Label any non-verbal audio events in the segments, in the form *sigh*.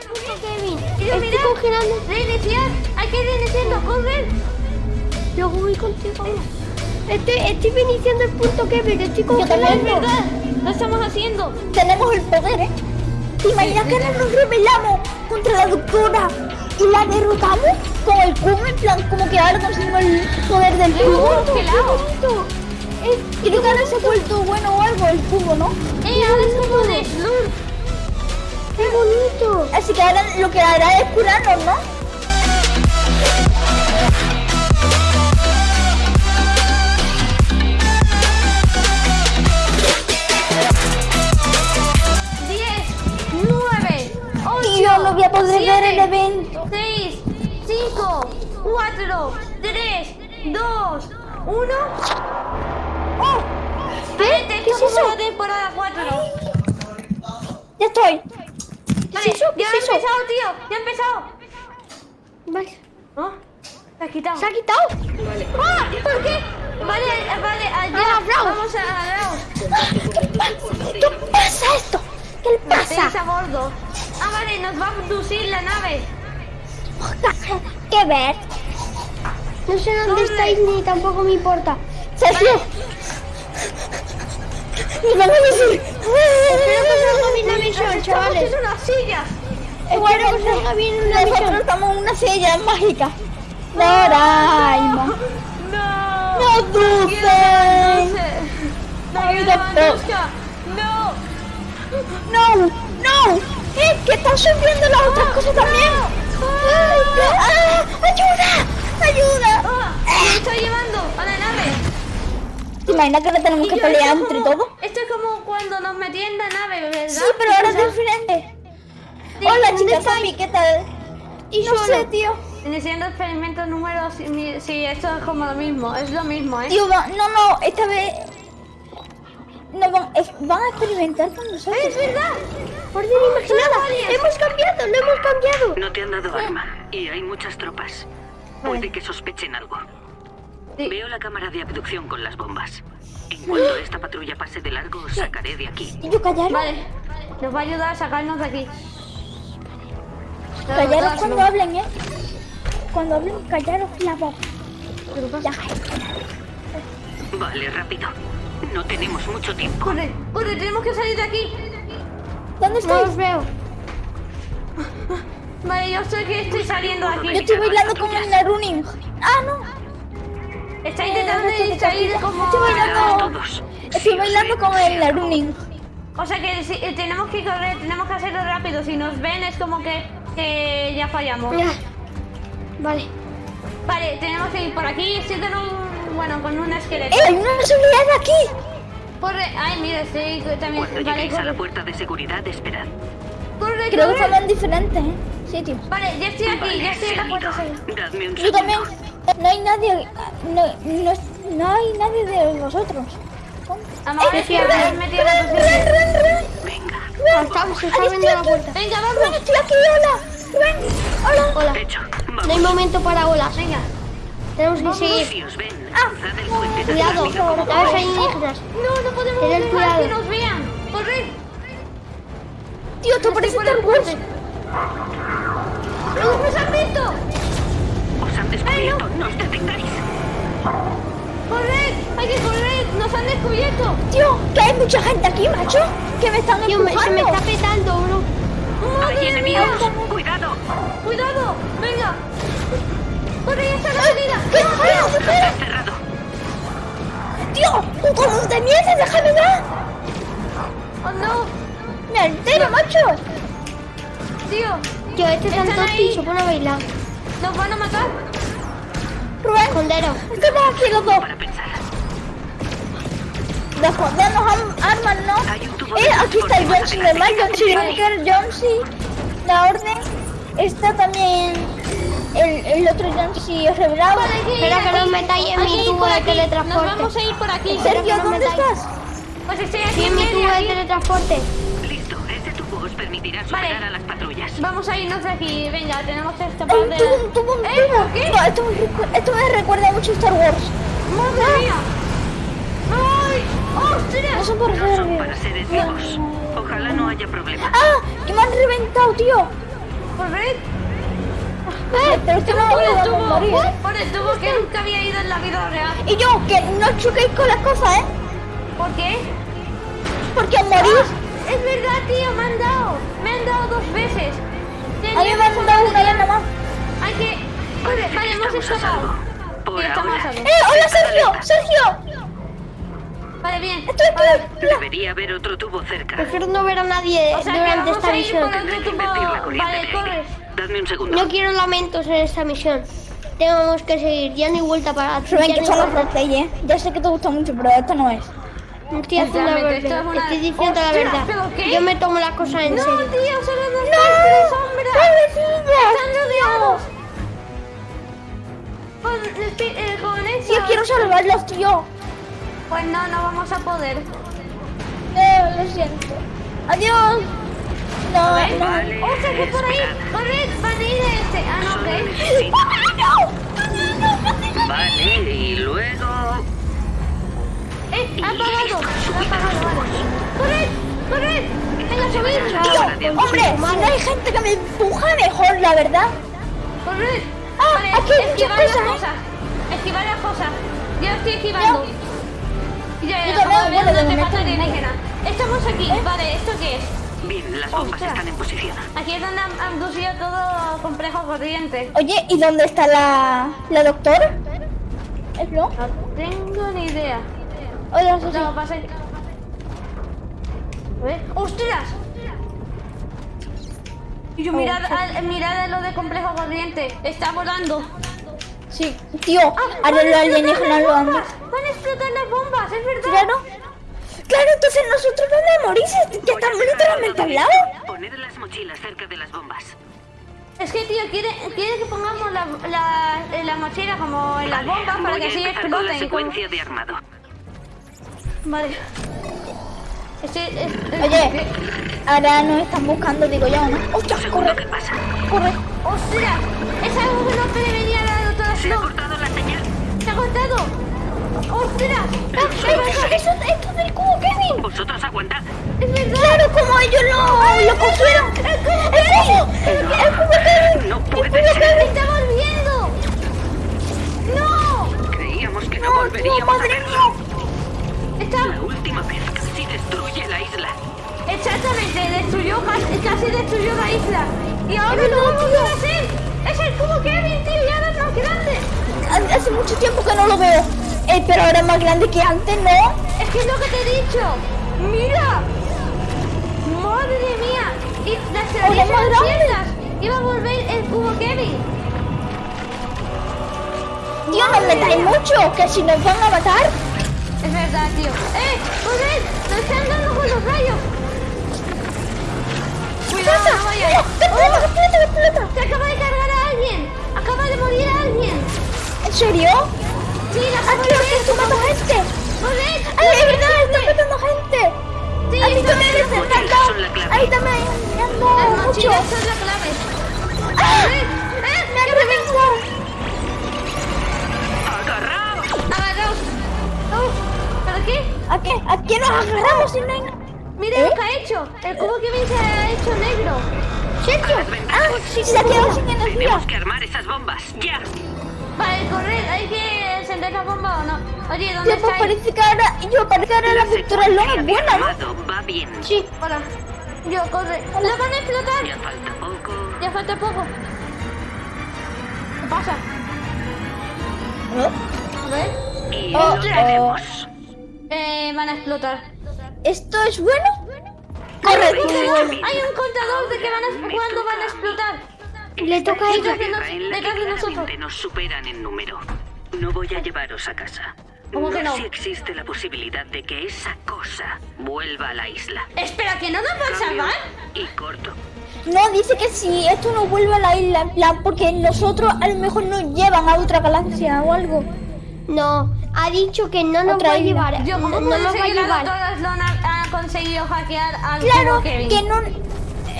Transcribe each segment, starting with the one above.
Kevin. Estoy congelando. Reiniciar. Hay que reiniciarlo. Corre. Luego voy contigo. Estoy, estoy iniciando el punto Kevin. Estoy Yo congelando. verdad. Lo estamos haciendo. Tenemos el poder, ¿eh? ¿Te imaginas que ahora nos rebelamos contra la doctora y la derrotamos con el cubo? En plan, como que ahora conseguimos el poder del cubo. Creo que ahora se ha vuelto bueno o algo el cubo, ¿no? Eh, ahora es como de Slurp. ¡Qué bonito! Así que ahora lo que hará es curarnos, ¿no? Diez, nueve, yo no voy a poder ver el siete, evento. 6, 5, 4, 3, 2, 1. ¡Oh! ¿Qué? ¿Qué es eso? temporada 4. Ya estoy. Vale, eso? ¿Qué ya ha empezado, tío. Ya ha empezado. Vale. ¿Oh? ¿Te has quitado? ¿Se ha quitado? ¡Ah! ¿Por qué? Vale, vale, allá. Ah. Vamos a. ¿Qué pasa? ¿Qué pasa esto? ¿Qué le pasa? a bordo. Ah, vale, nos va a abducir la nave. ¿Qué ver? No sé dónde estáis ni tampoco me importa. Sergio. Nos van a decir. Espero que salga bien la misión, chavales. en unas sillas. Espero que salga bien Nosotros misión. estamos en una silla mágica. Doraemon. No. No dulce. No. No. No, no. Eh, que están subiendo las otras cosas también. Ah, ayuda, ayuda. Ah, me estoy llevando a la nave. ¿Te imaginas que ahora tenemos que pelear es entre todos? Como cuando nos metían en la nave, ¿verdad? Sí, pero ahora es diferente. Sí, Hola, ¿dónde chicas? Sofi, ¿qué tal? Y no solo. sé, tío. Iniciando experimentos número... Sí, esto es como lo mismo. Es lo mismo, ¿eh? Tío, va- no, no, esta vez... No, van, es- van a experimentar con nosotros. ¡Es verdad! Orden imaginada. Hemos cambiado, lo hemos cambiado. No te han dado arma y hay muchas tropas. Puede que sospechen algo. Sí. Veo la cámara de abducción con las bombas. En cuanto *gasps* esta patrulla pase de largo, os sacaré de aquí. Y yo callaros, Vale. Nos va a ayudar a sacarnos de aquí. callaros cuando hablen, ¿eh? Cuando hablen, callaros la boca. Vale, rápido. No tenemos mucho tiempo. Corre, corre, tenemos que salir de aquí. ¿Dónde No estáis? os veo. *laughs* Vale, yo estoy que estoy saliendo de Yo aquí. estoy bailando con el Narunin. Ah, no. Está intentando distraer como... Estoy bailando, estoy bailando con el Narunin. O sea que si- eh, tenemos que correr, tenemos que hacerlo rápido. Si nos ven es como que, que ya fallamos. Mira. Vale. Vale, tenemos que ir por aquí. Estoy con un... Bueno, con un esqueleto. ¡Eh, hay una seguridad aquí! Corre. Ay, mira, estoy también... Cuando Vale, lleguéis a la puerta de seguridad, esperad. Corre, Creo que son diferentes, ¿eh? Sitios. Vale, ya estoy aquí, ya estoy en la puerta. Seguido. Dadme un Yo también. No hay nadie. No, no, no hay nadie de. Vamos, ¡Eh, es metido! Venga. Ah, se está Ahí abriendo la puerta. Venga, Ven, vamos. estoy aquí, hola. Ven, hola. Hola. Hecho. No hay Vamos. momento para olas. Venga. Tenemos que seguir. Ven, Ah, tan Cuidado. podáis. ahí negras. No, no podemos Tened dejar cuidado. que nos vean. Corre. Tío, te parece Star Wars. ¡No nos han descubierto. No os detengáis. ¡Corred! ¡Hay que correr! ¡Nos han descubierto! Tío, que hay mucha gente aquí, macho. Que me están Tío, me- se me empujando. está petando, bro. Hay ¡Madre enemigos. mía! Cuidado. ¡Cuidado! ¡Venga! ¡Corre, ya está la salida! Espera. Está cerrado. Tío, un color de mierda, déjame ver. ¡Oh, no! Me altero, macho. ¡Tío! Tío, este ¿Están tanto se pone a bailar. ¡Nos van a matar! Rubén, Cordero. estamos aquí los dos. Para pensar. Armas, ¿no? Eh, de aquí está el transporte John C. más normal, John C. Vale. Bunker, John C. La orden. Está también el, el otro John C. revelado. Espera que no metáis en mi tubo de teletransporte. Nos vamos a ir por aquí. Sergio, ¿dónde estás? Pues estoy aquí Sí, en mi tubo de teletransporte. Ese tubo os permitirá Vale. superar a las patrullas. Vamos a irnos de aquí. Venga, tenemos que Hay escapar un de... tubo, un tubo, ¿Eh? ¿Por qué? No, esto, me esto me recuerda mucho a Star Wars. ¡Madre mía! ¡Ay! ¡Ostras! No son por No son para seres vivos. Ojalá no haya problema. Ah, y me han reventado, tío. corred. Pero esto no Por el tubo, morir. por el tubo que nunca había ido en la vida real. Y yo, que no choquéis con las cosas, ¿eh? ¿Por qué? Porque morís. Es verdad, tío, me han dado. Me han dado dos veces. A mí me han dado una vez más. Hay que... Vale, vale, hemos escapado. Sí, estamos a ahora. salvo. ¡Eh, hola Sergio! ¡Sergio! Vale, bien. Estoy Vale. aquí. Debería haber otro tubo cerca. Prefiero no ver a nadie O sea que durante esta misión. Vale, corres. Dadme un segundo. No quiero lamentos en esta misión. Tenemos que seguir, ya no hay vuelta para atrás. Rubén, ya que no vuelta- roleplay, ¿eh? Ya sé que te gusta mucho, pero esto no es. No Estoy haciendo la verdad. una- Estoy diciendo la verdad. Yo me tomo las cosas en No, serio. tío, solo nos ¡No! quedan tres sombras. Están rodeados. Con, eh, con eso. Yo quiero salvarlos, tío. Pues no, no vamos a poder. Eh, lo siento. Adiós. No, ¿Ves? no. Vale, ¡Oh, se fue por ahí! ¡Corred! ¡Van a ir a este! ¡Ah, no, ok! ¡No! Vale, y luego... ¡Eh! ¡Ha apagado! ¡Ha apagado, vale! ¡Corred! ¡Corred! ¡Venga, subir! Tío, hombre, si no hay gente que me empuja, mejor, la verdad. ¡Corred! Ah, vale, aquí hay muchas esquivar las cosas, ¿eh? Esquivar las cosas. Yo estoy esquivando. Ya, ya, Yo también, bueno, pasa. Estamos aquí. Vale, ¿esto qué es? Bien, las bombas Ostras. están en posición. Aquí es donde han han todo complejo corriente. Oye, ¿y dónde está la, la doctora? ¿Es? No tengo ni idea. Susi. No, pasa que... A ver. ¡Ostras! Y yo, mirad, al- mirad a lo de complejo corriente. Está volando. Sí, tío, Ah, ahora van a los explotar alienígenas las lo han bombas. Van a explotar las bombas, es verdad. Claro. Claro, entonces nosotros vamos a morir si que estamos literalmente al lado. Poned las mochilas cerca de las bombas. Es que, tío, quiere, quiere que pongamos la, la, la mochila como en las Vale, bombas para que así empezar con la exploten. como- secuencia de armado. Vale. Es, es- Oye, ahora nos están buscando, digo yo, ¿no? ¡Ostras, Segundo, corre! ¿qué pasa? ¡Corre! ¡Ostras! Es algo que no prevenía la doctora Se ha cortado la señal. ¡Se ha cortado! ¡Ostras! ¡Ah, eso, eso, esto del cubo, Kevin! Vosotros aguantad. ¡Es verdad! ¡Claro, como ellos lo, lo cogieron! ¡El cubo! ¡El cubo! ¡El, cubo, Kevin! No ¡El puede cubo, ser. Kevin! ¡Está volviendo! ¡No! Creíamos que no, ¡No, tío, volveríamos a verlo. Está... La última vez casi destruye la isla. Exactamente, destruyó, casi, casi destruyó la isla. Y ahora no vamos a hacer. Es el cubo Kevin, tío, y ahora es más grande. Hace- mucho tiempo que no lo veo. Eh, pero ahora es más grande que antes, ¿no? Es que es lo que te he dicho. ¡Mira! ¡Madre mía! Y las ciertas. Iba a volver el cubo Kevin. Tío, no metáis mucho, que si nos van a matar. Rayos! Cuidado, no. ¡Que explota, explota! ¡Se acaba de cargar a alguien! ¡Acaba de morir alguien! ¿En serio? ¡Sí, la ¡Ah, acabo de tío, que ver! esto mata gente! ¡Ay, es verdad! ¡Está matando gente! Sí, a mí también me. Ahí también Las mucho. mochilas son la clave. ¡Ah! ¡Eh! ¡Me han reventado! ¡Agarraos! ¡Agarraos! Oh, ¿Pero qué? ¿A qué? ¿A qué nos agarramos si no hay... Mira ¿Eh? lo que ha hecho. El cubo que se ha hecho negro. ¡Sergio! ¡Ah! Sí, se ha quedado sin energía. Tenemos que armar esas bombas. ¡Ya! Vale, correr. ¿Hay que encender la bomba o no? Oye, ¿dónde estáis? parece que ahora... Yo, parece que ahora la pintura secuencia es buena, ¿no? va bien. Sí. Hola. Yo, corre. ¡La van a explotar! Ya falta poco. Ya falta poco. ¿Qué pasa? ¿Eh? A ver. Y Oh, lo oh. tenemos. Eh, van a explotar. ¿Esto es bueno? Hay Corre, hay un contador de que van a, cuándo van a explotar. Le toca a que detrás de nosotros. nos superan en número. No voy a llevaros a casa. ¿Cómo que no? si existe la posibilidad de que esa cosa vuelva a la isla. Espera, ¿que no nos van a salvar? Y corto. No, dice que si esto no vuelve a la isla, en plan, porque nosotros a lo mejor nos llevan a otra galaxia o algo. No, ha dicho que no nos Otra va a llevar. Yo, ¿cómo no, nos va a llevar. Conseguido hackear al Claro, Kevin? que no...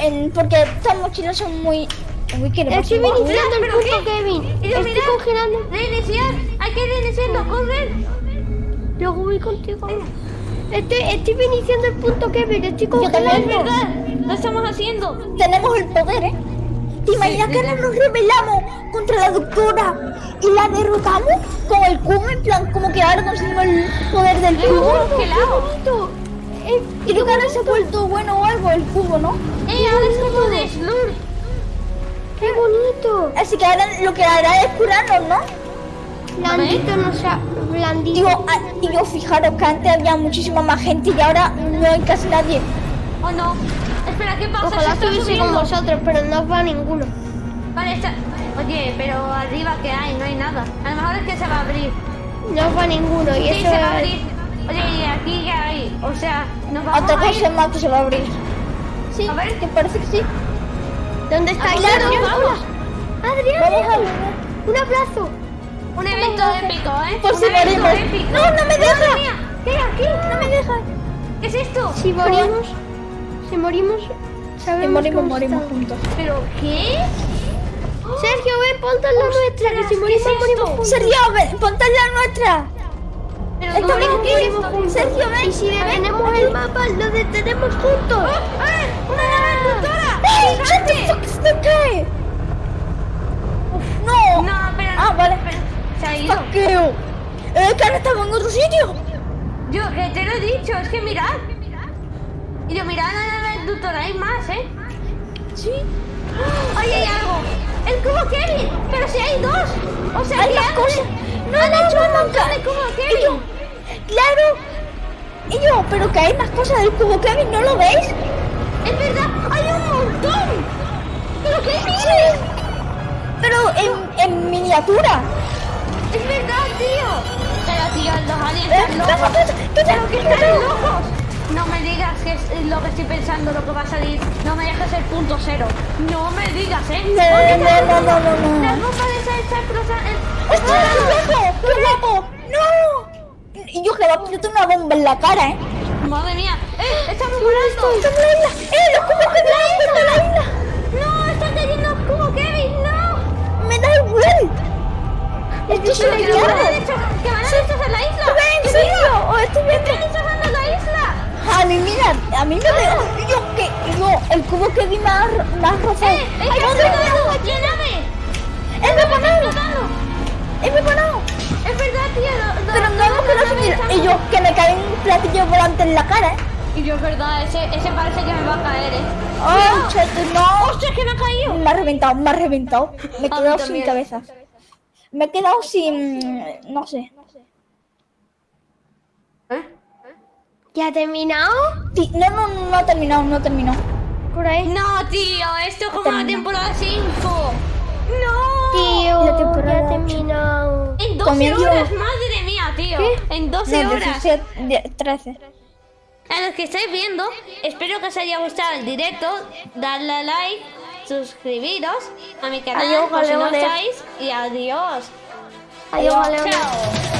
en- porque estas mochilas son muy... Uy, ¿qué le pasa? Estoy iniciando el ¿Pero punto qué? Kevin. Y yo, Estoy congelando. Reiniciar, hay que reiniciarlo, correr. Luego voy contigo. Estoy, estoy iniciando el punto Kevin. Estoy Yo congelando. verdad, lo estamos haciendo. Tenemos el poder, ¿eh? ¿Te imaginas que ahora nos rebelamos contra la doctora y la derrotamos con el cubo? En plan, como que ahora conseguimos el poder del cubo. Eh, Creo que ahora se ha vuelto bueno o algo el cubo, ¿no? ¡Eh, ahora es como de Slur! ¡Qué bonito! Así que ahora lo que hará es curarnos, ¿no? Blandito, no sea, blandito. Digo, ah, digo, fijaros que antes había muchísima más gente y ahora no hay casi nadie. ¿O no? Espera, ¿qué pasa? Ojalá estuviese con vosotros, pero no va ninguno. Vale, está... Oye, pero arriba que hay, no hay nada. A lo mejor es que se va a abrir. No va ninguno. Y Sí, eso se va a abrir. Oye, ¿y aquí qué hay? O sea, nos vamos Otra a ir... cosa más que se va a abrir. Sí, A ver. Que parece que sí. ¿dónde está ¿A Claro, vamos? Adrián, Vamos a un abrazo. Un evento épico, ¿eh? Por un si morimos. épico. No, no me deja. ¿Qué hay aquí? No me deja. ¿Qué es esto? Si morimos, si morimos, sabemos Y morimos, morimos está. juntos. ¿Pero qué? Sergio, ven, ponte la nuestra, que si ¿qué morimos, es morimos juntos. Sergio, ven, ponte la nuestra. ¿Pero Estamos esto? juntos. Sergio, ven. Y si detenemos el mapa, lo detenemos juntos. ¡Eh! ¡Una nave destructora! ¡Ey! ¡Shut the fuck is guy! No. No, pero... Ah, vale. pero- Se ha ido. Fuck you. Eh, que ahora estamos en otro sitio. Yo, que te lo he dicho, es que mirad. Y yo, mirad la nave hay más, ¿eh? Sí. ¡Ahí hay algo! ¡El cubo Kevin! ¡Pero si hay dos! O sea, Hay más cosas. No, han hecho que- de cubo Kevin! Claro. Y yo, pero que hay más cosas del cubo Kevin, ¿no lo veis? ¡Es verdad! ¡Hay un montón! ¿Pero qué dices? Sí. Pero en, en miniatura. ¡Es verdad, tío! Pero, tío, los aliens Eh, están locos. tú- ¡Pero que están locos! No me digas que es lo que estoy pensando, lo que va a salir. No me dejes el punto cero. No me digas, ¿eh? No, no, no, no, no, no. Las bombas de esa chacrosa... ¡Hostia, qué guapo! ¡Qué guapo! ¡No! Y yo que le va a explotar una bomba en la cara, ¿eh? ¡Madre mía! ¡Eh! ¡Estamos volando! ¡Estamos en la isla! ¡Eh, los cubos Kevin han vuelto a la isla! ¡No! ¡Está cayendo el cubo Kevin! ¡No! ¡Me da igual! Esto es que van a mierda. destrozar- que van a destrozar la isla. ¡Ven, ¡Que serio! ¡O estoy ¡Están viendo! destrozando la isla! A mí, mira, a mí me da... Yo que... Yo, el cubo Kevin me ha, me ha rozado. ¡Eh! ¡Es ¡Ay, que explotado! ¡La nave! ¡Es ¡Está preparado! explotando! ¡Es preparado! Es verdad, tío. Y yo, que me cae un platillo volante en la cara, ¿eh? Y yo, es verdad, ese, ese parece que me va a caer, ¿eh? ¡Ay, chato, no! ¡Ostras, que me ha caído! Me ha reventado, me ha reventado. Me he quedado sin cabeza. Me he quedado sin... No sé. ¿Eh? ¿Ya ha terminado? Sí, No, no, no, no ha terminado, no ha terminado. Por ahí. No, tío, esto es como la temporada 5. ¡No! Tío, La temporada ya ha terminado. En 12 Comienzo- horas, madre mía, tío. En 12 No, horas. 17, de- 13. A los que estáis viendo, espero que os haya gustado el directo. Dadle a like, suscribiros a mi canal Adiós, por si no estáis. Y adiós. Adiós. Chao.